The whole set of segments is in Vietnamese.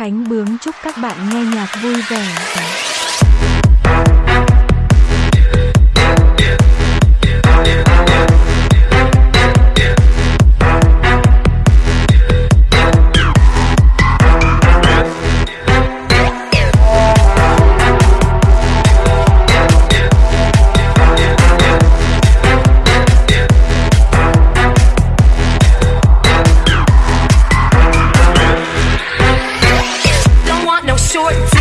Khánh Bướng chúc các bạn nghe nhạc vui vẻ. Short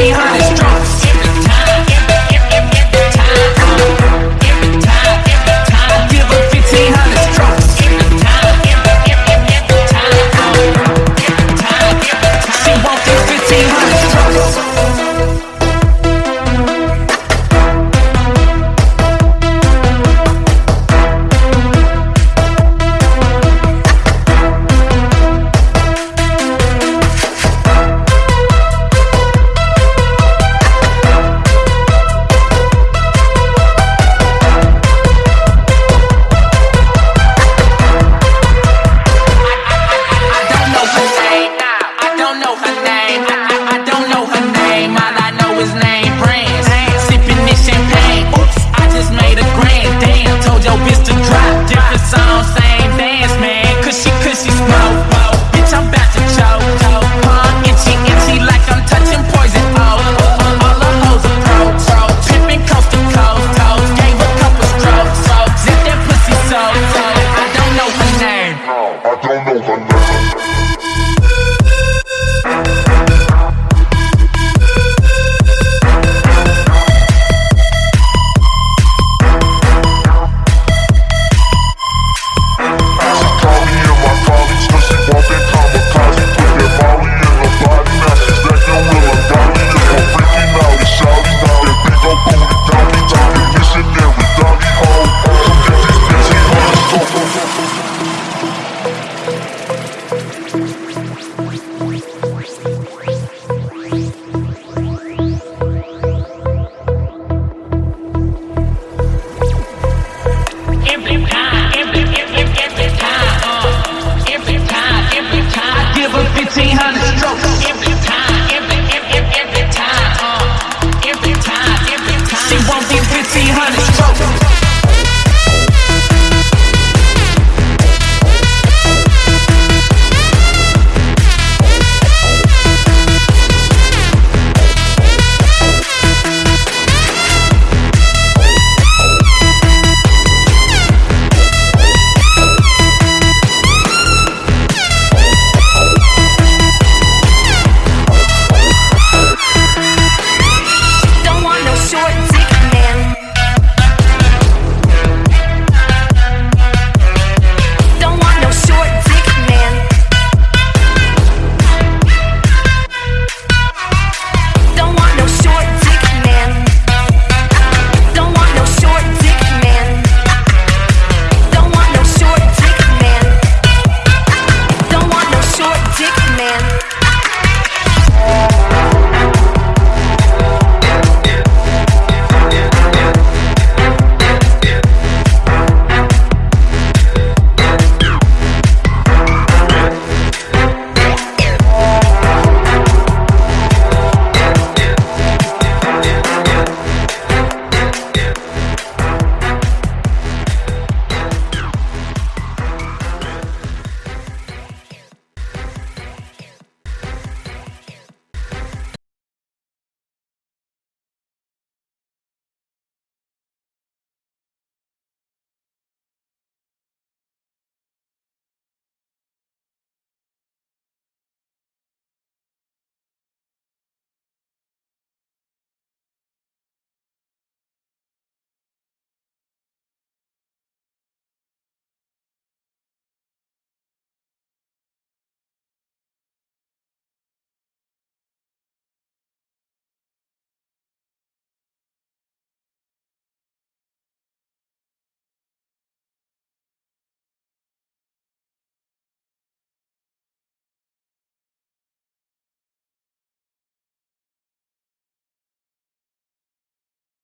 see strong